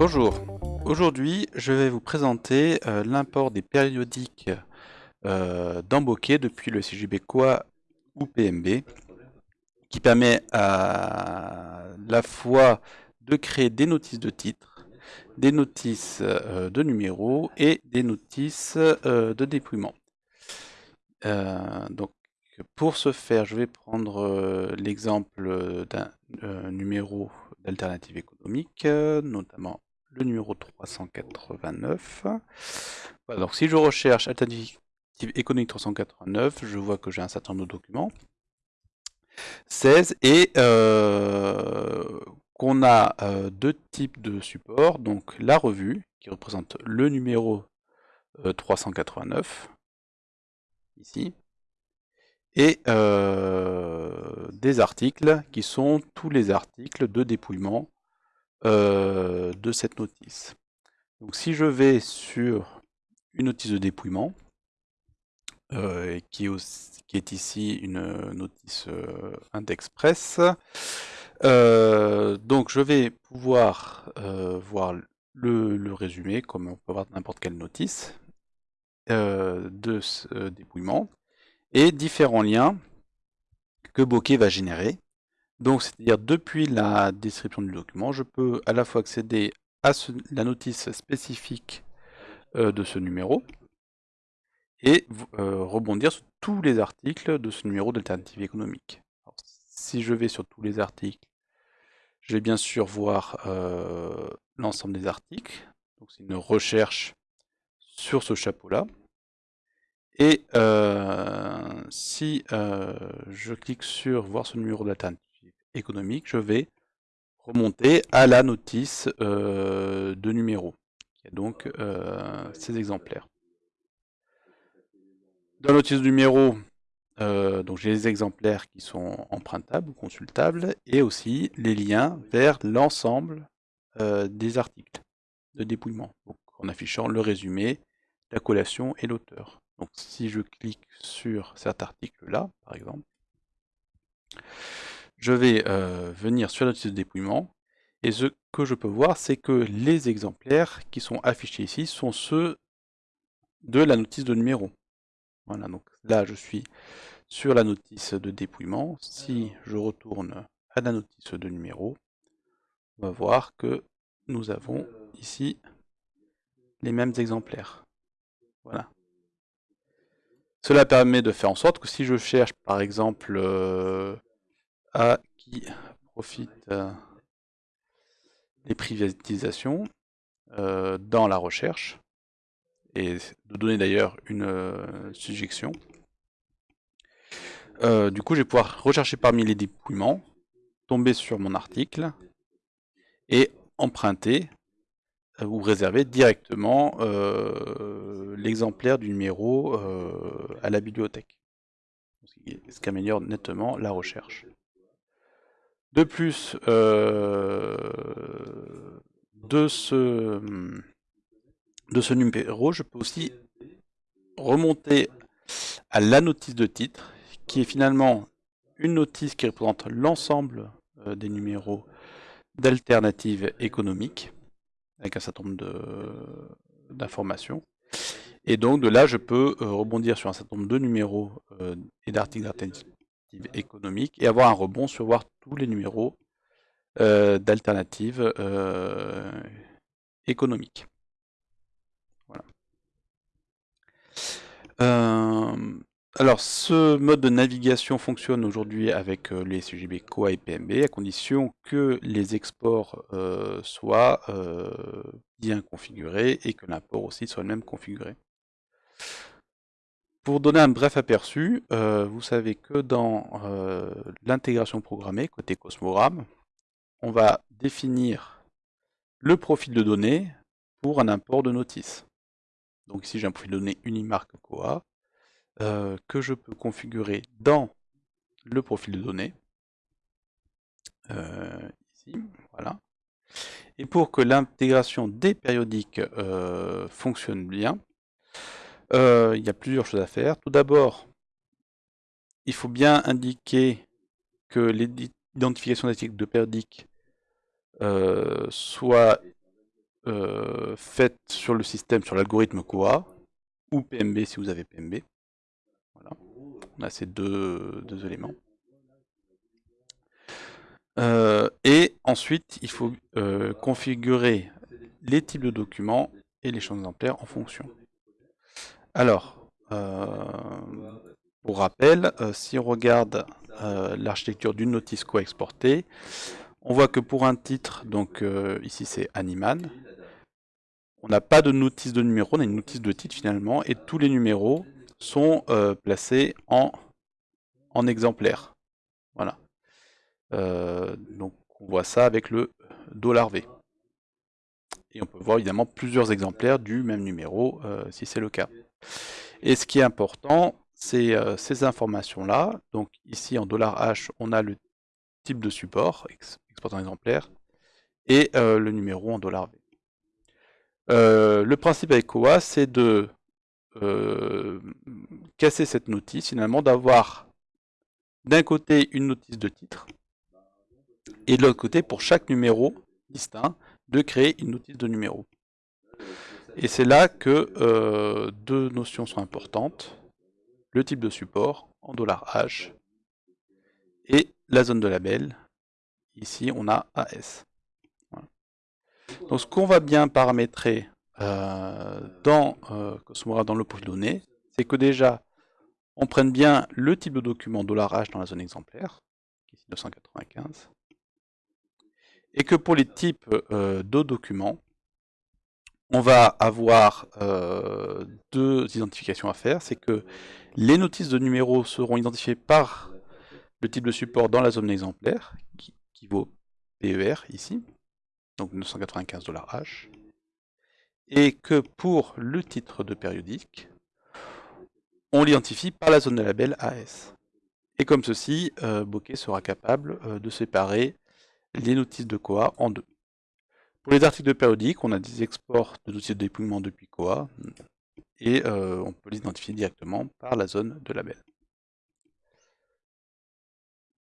Bonjour, aujourd'hui je vais vous présenter euh, l'import des périodiques euh, depuis le CJB Coa ou PMB qui permet à la fois de créer des notices de titre, des notices euh, de numéros et des notices euh, de dépouillement. donc pour ce faire, je vais prendre l'exemple d'un numéro d'alternative économique, notamment le numéro 389. Voilà, donc si je recherche alternative économique 389, je vois que j'ai un certain nombre de documents. 16 et euh, qu'on a euh, deux types de supports, donc la revue qui représente le numéro 389 euh, ici et des articles qui sont tous les articles de dépouillement de cette notice. Donc si je vais sur une notice de dépouillement, qui, est ici une notice indexpress, donc je vais pouvoir voir le, résumé, comme on peut voir n'importe quelle notice, de ce dépouillement, et différents liens que Bokeh va générer. Donc, c'est-à-dire depuis la description du document, je peux à la fois accéder à la notice spécifique euh, de ce numéro et euh, rebondir sur tous les articles de ce numéro d'alternative économique. si je vais sur tous les articles, je vais bien sûr voir euh, l'ensemble des articles. Donc, c'est une recherche sur ce chapeau-là. Et si je clique sur voir ce numéro d'alternative économique, je vais remonter à la notice de numéro, qui est donc ces exemplaires. Dans la notice de numéro, donc j'ai les exemplaires qui sont empruntables ou consultables, et aussi les liens vers l'ensemble des articles de dépouillement, en affichant le résumé, la collation et l'auteur. Donc si je clique sur cet article-là, par exemple, je vais euh, venir sur la notice de dépouillement, et ce que je peux voir, c'est que les exemplaires qui sont affichés ici sont ceux de la notice de numéro. Voilà, donc là je suis sur la notice de dépouillement. Si je retourne à la notice de numéro, on va voir que nous avons ici les mêmes exemplaires. Voilà. Cela permet de faire en sorte que si je cherche par exemple euh, à qui profite euh, des privatisations euh, dans la recherche, et de donner d'ailleurs une suggestion, du coup je vais pouvoir rechercher parmi les dépouillements, tomber sur mon article, et emprunter ou réserver directement euh, l'exemplaire du numéro euh, à la bibliothèque. Ce qui améliore nettement la recherche. De plus, euh, de, ce, numéro, je peux aussi remonter à la notice de titre, qui est finalement une notice qui représente l'ensemble des numéros d'alternatives économiques avec un certain nombre d'informations. Et donc de là, je peux euh, rebondir sur un certain nombre de numéros euh, et d'articles économiques et avoir un rebond sur voir tous les numéros euh, d'alternatives économiques. Voilà. Alors, ce mode de navigation fonctionne aujourd'hui avec euh, les CGB COA et PMB, à condition que les exports euh, soient euh, bien configurés et que l'import aussi soit le même configuré. Pour donner un bref aperçu, vous savez que dans l'intégration programmée, côté Cosmogram, on va définir le profil de données pour un import de notice. Donc ici j'ai un profil de données Unimark COA, euh, que je peux configurer dans le profil de données. Euh, ici, voilà. Et pour que l'intégration des périodiques euh, fonctionne bien, il y a plusieurs choses à faire. Tout d'abord, il faut bien indiquer que l'identification des de périodiques soit faites sur le système, sur l'algorithme Koa, ou PMB si vous avez PMB. Voilà. On a ces deux, éléments. Euh, et ensuite, il faut euh, configurer les types de documents et les champs exemplaires en fonction. Alors, pour rappel, si on regarde l'architecture d'une notice co-exportée, on voit que pour un titre, donc ici c'est Animan, on n'a pas de notice de numéro, on a une notice de titre finalement, et tous les numéros sont euh, placés en, exemplaires. Voilà. Euh, donc on voit ça avec le $V. Et on peut voir évidemment plusieurs exemplaires du même numéro, euh, si c'est le cas. Et ce qui est important, c'est ces informations-là. Donc ici en $H, on a le type de support, exportant exemplaire, et le numéro en $V. Euh, le principe avec Koa, c'est de euh, casser cette notice, finalement, d'avoir d'un côté une notice de titre, et de l'autre côté, pour chaque numéro distinct, de créer une notice de numéro. Et c'est là que euh, deux notions sont importantes, le type de support en $H et la zone de label, ici on a AS. Donc ce qu'on va bien paramétrer euh, dans euh, Cosmora, dans le profil données, c'est que déjà, on prenne bien le type de document $H dans la zone exemplaire, ici 995, et que pour les types euh, de documents, on va avoir euh, deux identifications à faire, c'est que les notices de numéros seront identifiées par le type de support dans la zone exemplaire, qui, vaut PER ici, donc 995 H, et que pour le titre de périodique, on l'identifie par la zone de label AS. Et comme ceci, euh, Bokeh sera capable euh, de séparer les notices de Koa en deux. Pour les articles de périodique, on a des exports de notices de dépouillement depuis Koa, et euh, on peut les identifier directement par la zone de label.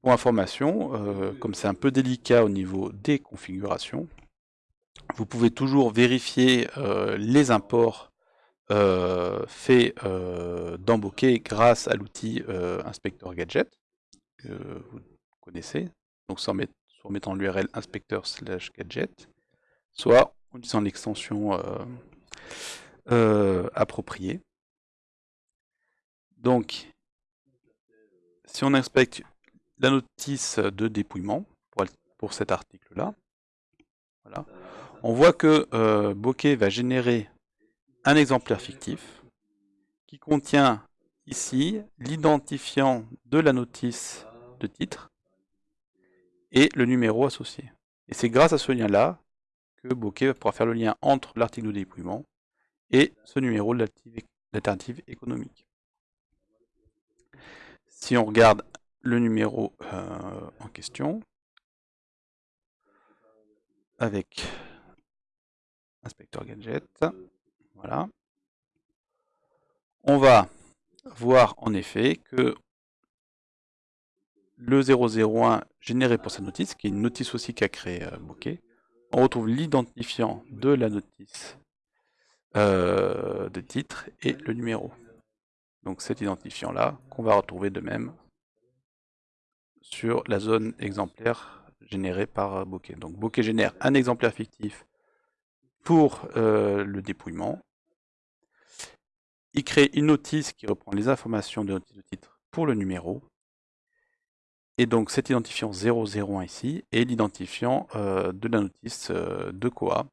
Pour information, euh, comme c'est un peu délicat au niveau des configurations, vous pouvez toujours vérifier euh, les imports faits Bokeh grâce à l'outil Inspector Gadget que vous connaissez, donc en, mettant l'URL inspecteur slash gadget, soit en utilisant l'extension appropriée. Donc, si on inspecte la notice de dépouillement pour, cet article-là, on voit que euh, Bokeh va générer un exemplaire fictif qui contient ici l'identifiant de la notice de titre et le numéro associé. Et c'est grâce à ce lien-là que Bokeh pourra faire le lien entre l'article de dépouillement et ce numéro de l'alternative économique. Si on regarde le numéro euh, en question, avec inspecteur gadget. Voilà. On va voir en effet que le 001 généré pour cette notice, qui est une notice aussi qu'a créé euh, Bokeh, on retrouve l'identifiant de la notice euh, de titre et le numéro. Donc cet identifiant-là, qu'on va retrouver de même sur la zone exemplaire générée par Bokeh. Donc Bokeh génère un exemplaire fictif pour euh, le dépouillement. Il crée une notice qui reprend les informations de notice de titre pour le numéro. Et donc cet identifiant 001 ici est l'identifiant euh, de la notice euh, de Koa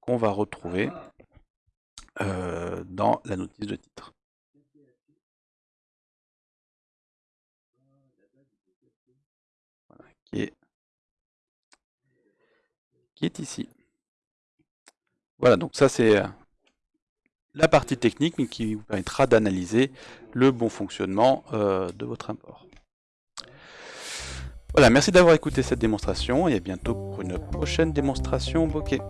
qu'on va retrouver dans la notice de titre. qui est ici. Voilà, donc ça c'est euh, la partie technique, mais qui vous permettra d'analyser le bon fonctionnement euh, de votre import. Voilà, merci d'avoir écouté cette démonstration et à bientôt pour une prochaine démonstration bokeh.